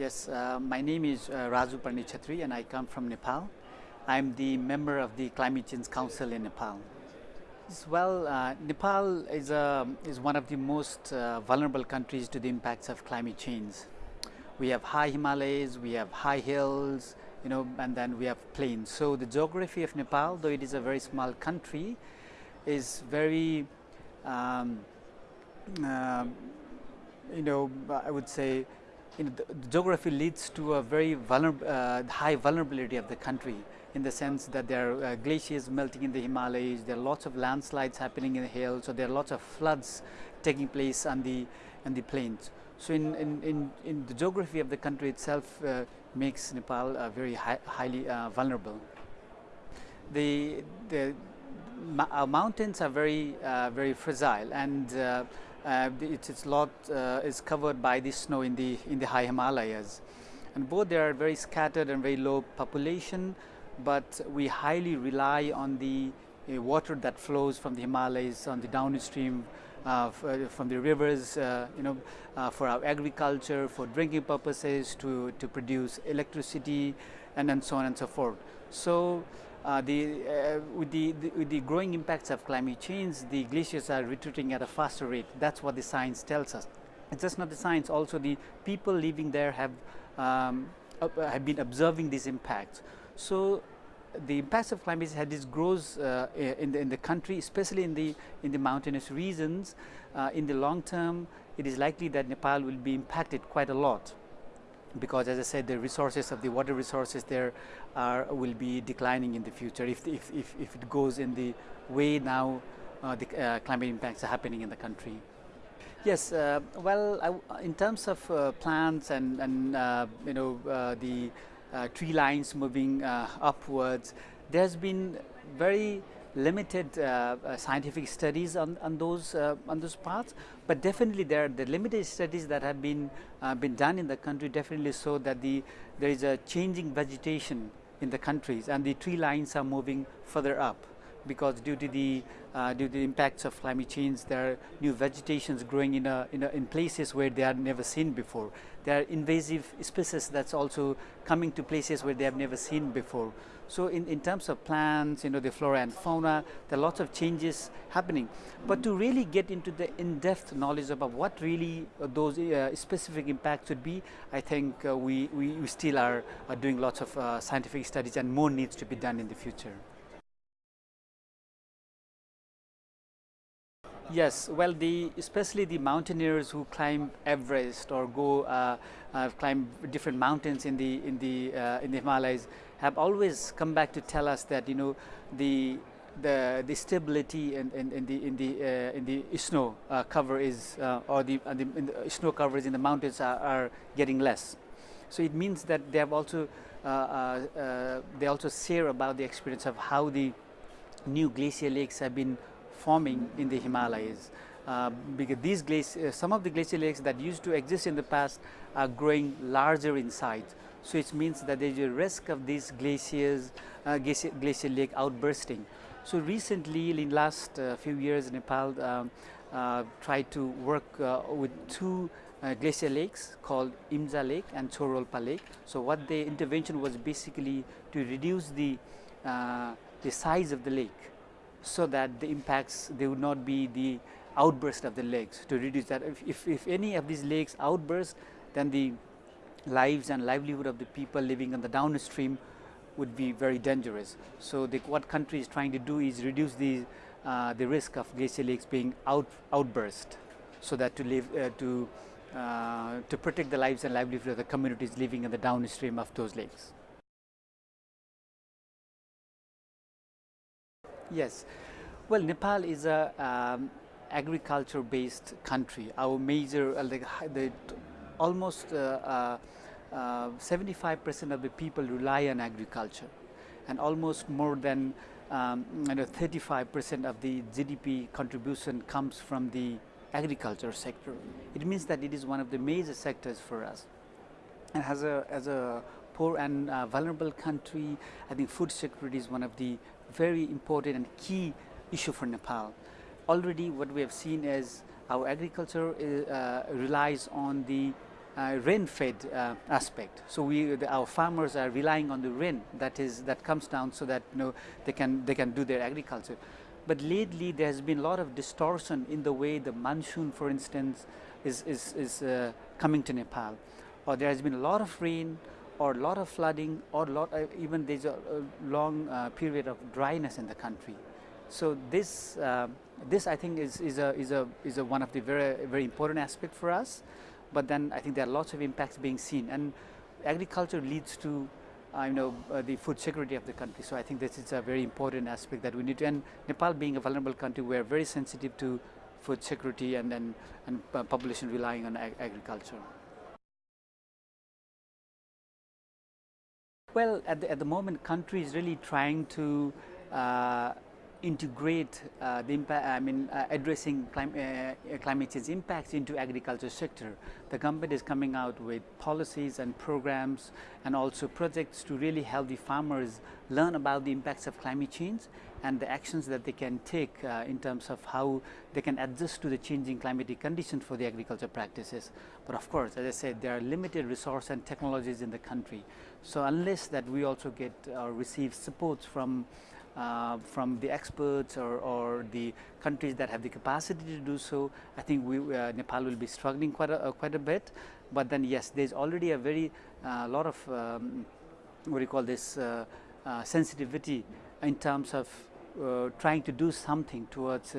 Yes, uh, my name is uh, Raju and I come from Nepal. I'm the member of the Climate Change Council in Nepal. Well, uh, Nepal is, a, is one of the most uh, vulnerable countries to the impacts of climate change. We have high Himalayas, we have high hills, you know, and then we have plains. So the geography of Nepal, though it is a very small country, is very, um, uh, you know, I would say, you know, the, geography leads to a very vulnerable, uh, high vulnerability of the country in the sense that there are uh, glaciers melting in the Himalayas, there are lots of landslides happening in the hills, so there are lots of floods taking place on the, on the plains. So in, in, in, in the geography of the country itself uh, makes Nepal uh, very high, highly uh, vulnerable. The, the uh, mountains are very, uh, very fragile and uh, its, its lot uh, is covered by the snow in the, in the high Himalayas. And both they are very scattered and very low population, but we highly rely on the uh, water that flows from the Himalayas on the downstream uh, uh from the rivers, uh, you know, for our agriculture, for drinking purposes, to, to produce electricity, and then so on and so forth. So uh, the, uh, with, the, the, with the growing impacts of climate change, the glaciers are retreating at a faster rate. That's what the science tells us. It's just not the science, also the people living there have, um, uh, have been observing these impacts. So the impacts of climate change this grows uh, in, the, in the country, especially in the, in the mountainous regions. Uh, in the long term, it is likely that Nepal will be impacted quite a lot because as I said the resources of the water resources there are will be declining in the future if, if, if, if it goes in the way now uh, the uh, climate impacts are happening in the country. Yes, uh, well I, in terms of uh, plants and, and uh, you know uh, the tree lines moving upwards there's been very limited uh, uh, scientific studies on, on those uh, on those parts, but definitely there are the limited studies that have been been done in the country definitely show that the there is a changing vegetation in the countries and the tree lines are moving further up because due to the uh, due to the impacts of climate change, there are new vegetations growing in a, in, a, in places where they are never seen before. There are invasive species that's also coming to places where they have never seen before. So in, in terms of plants, you know, the flora and fauna, there are lots of changes happening. But to really get into the in-depth knowledge about what really uh, those uh, specific impacts would be, I think uh, we, we, we, still are, are doing lots of uh, scientific studies and more needs to be done in the future. Yes, well, the especially the mountaineers who climb Everest or go uh, uh, climb different mountains in the in the uh, in the Himalayas have always come back to tell us that you know the the the stability in, in, in the in the uh, in the snow uh, cover is uh, or the, the, the, snow coverage in the mountains are, are, getting less. So it means that they have also they also share about the experience of how the new glacier lakes have been forming in the Himalayas. Uh, because these uh, some of the glacier lakes that used to exist in the past are growing larger in size. So it means that there is a risk of these glaciers, uh, glacier, glacier, lake outbursting. So recently, in last uh, few years, Nepal um, uh, tried to work uh, with two glacier lakes called Imja Lake and Tsho Rolpa Lake. So what the intervention was basically to reduce the the size of the lake so that the impacts they would not be the outburst of the lakes to reduce that if, if, if, any of these lakes outburst then the lives and livelihood of the people living on the downstream would be very dangerous. So the, what country is trying to do is reduce the, uh, the risk of glacier lakes being out, outburst so that to live uh, to uh, to protect the lives and livelihood of the communities living in the downstream of those lakes. Yes. Well, Nepal is a um, agriculture based country. Our major, uh, the, almost 75% uh, uh, of the people rely on agriculture and almost more than um, you know, 35% of the GDP contribution comes from the agriculture sector. It means that it is one of the major sectors for us. And as a, as a poor and uh, vulnerable country, I think food security is one of the very important and key issue for Nepal. Already what we have seen is our agriculture is, uh, relies on the uh, rain-fed uh, aspect. So we, the, our farmers are relying on the rain that is that comes down so that you know they can they can do their agriculture. But lately there has been a lot of distortion in the way the monsoon, for instance, is is, is uh, coming to Nepal, or there has been a lot of rain, or a lot of flooding, or lot uh, even there's a, a long uh, period of dryness in the country. So this uh, this I think is is a is a is a one of the very very important aspect for us but then I think there are lots of impacts being seen and agriculture leads to uh, you know uh, the food security of the country so I think this is a very important aspect that we need to and Nepal being a vulnerable country we are very sensitive to food security and and, and uh, population relying on ag agriculture. Well, at the, at the moment, country is really trying to uh, integrate uh, the impact, I mean, uh, addressing clim uh, climate change impacts into agriculture sector. The government is coming out with policies and programs and also projects to really help the farmers learn about the impacts of climate change and the actions that they can take uh, in terms of how they can adjust to the changing climatic conditions for the agriculture practices. But of course, as I said, there are limited resource and technologies in the country. So unless that we also get or receive support from uh, from the experts or, or, the countries that have the capacity to do so, I think we, uh, Nepal will be struggling quite a, uh, quite a bit. But then yes, there's already a very uh, lot of um, what do you call this uh, uh, sensitivity in terms of trying to do something towards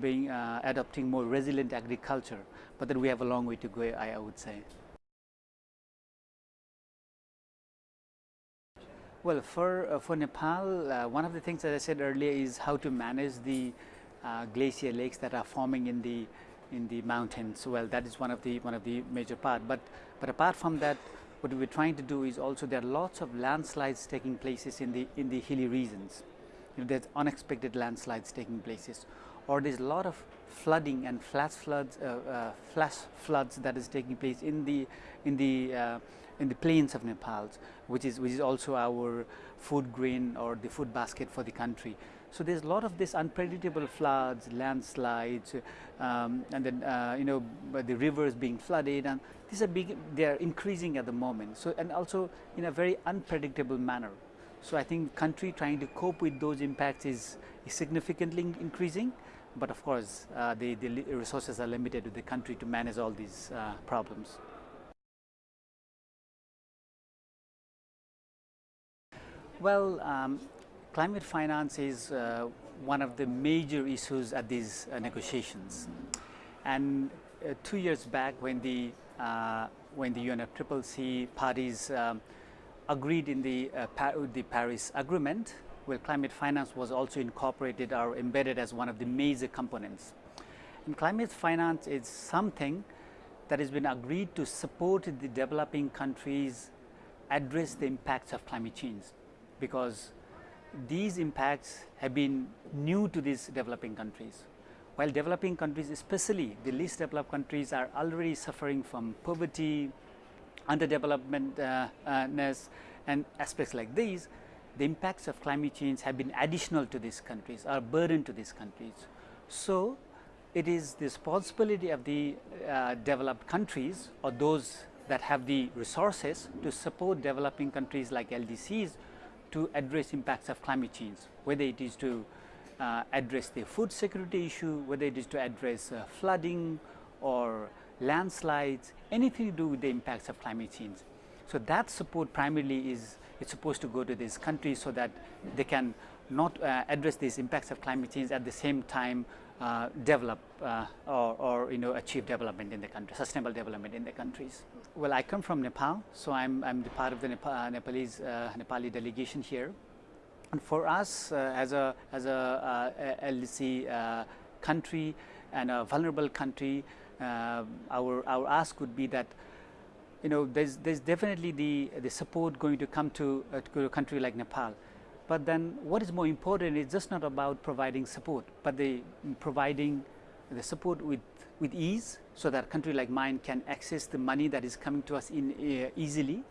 being adopting more resilient agriculture. But then we have a long way to go, I, I would say. Well, for, uh, for Nepal, uh, one of the things that I said earlier is how to manage the uh, glacier lakes that are forming in the in the mountains. Well, that is one of the one of the major part. But but apart from that, what we're trying to do is also there are lots of landslides taking places in the in the hilly regions. You know, there's unexpected landslides taking places, or there's a lot of flooding and flash floods, uh, uh, flash floods that is taking place in the in the uh, in the plains of Nepal, which is which is also our food grain or the food basket for the country. So there's a lot of this unpredictable floods, landslides, um, and then uh, you know the rivers being flooded, and these are big. They are increasing at the moment. So and also in a very unpredictable manner. So I think country trying to cope with those impacts is, is significantly increasing. But of course, uh, the, the resources are limited to the country to manage all these uh, problems. Well, um, climate finance is uh, one of the major issues at these uh, negotiations. And uh, two years back when the, uh, when the UNFCCC parties um, agreed in the, the Paris Agreement, where climate finance was also incorporated or embedded as one of the major components. And climate finance is something that has been agreed to support the developing countries address the impacts of climate change because these impacts have been new to these developing countries. While developing countries, especially the least developed countries are already suffering from poverty, underdevelopmentness uh, and aspects like these, the impacts of climate change have been additional to these countries or burden to these countries. So, it is the responsibility of the uh, developed countries or those that have the resources to support developing countries like LDCs to address impacts of climate change, whether it is to uh, address the food security issue, whether it is to address uh, flooding or landslides, anything to do with the impacts of climate change. So that support primarily is it's supposed to go to these countries so that they can not uh, address these impacts of climate change at the same time uh, develop uh, or, or, you know achieve development in the country, sustainable development in the countries. Well, I come from Nepal, so I'm, I'm the part of the Nepal, uh, Nepalese uh, Nepali delegation here. And for us, uh, as a as a LDC country and a vulnerable country, our our ask would be that you know there's there's definitely the the support going to come to, to a country like Nepal. But then what is more important is just not about providing support, but the providing the support with, with ease so that a country like mine can access the money that is coming to us in uh, easily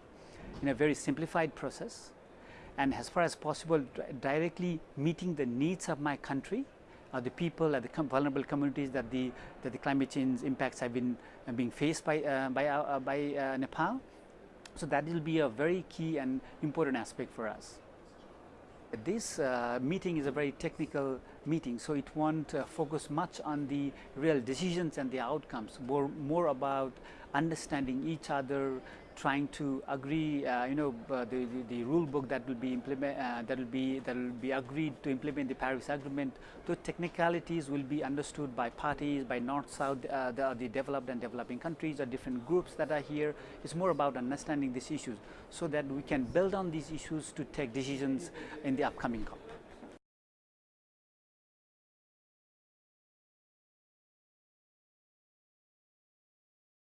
in a very simplified process. And as far as possible directly meeting the needs of my country uh, the people and the com vulnerable communities that the that the climate change impacts have been uh, being faced by uh, by uh, by uh, Nepal. So that will be a very key and important aspect for us. This uh, meeting is a very technical meeting, so it won't uh, focus much on the real decisions and the outcomes, more, more about understanding each other, trying to agree, uh, you know, the, the, the, rule book that will be implement, uh, that will be that will be agreed to implement the Paris Agreement. The technicalities will be understood by parties, by North, South, uh, the, the developed and developing countries, or different groups that are here. It's more about understanding these issues so that we can build on these issues to take decisions in the upcoming COP.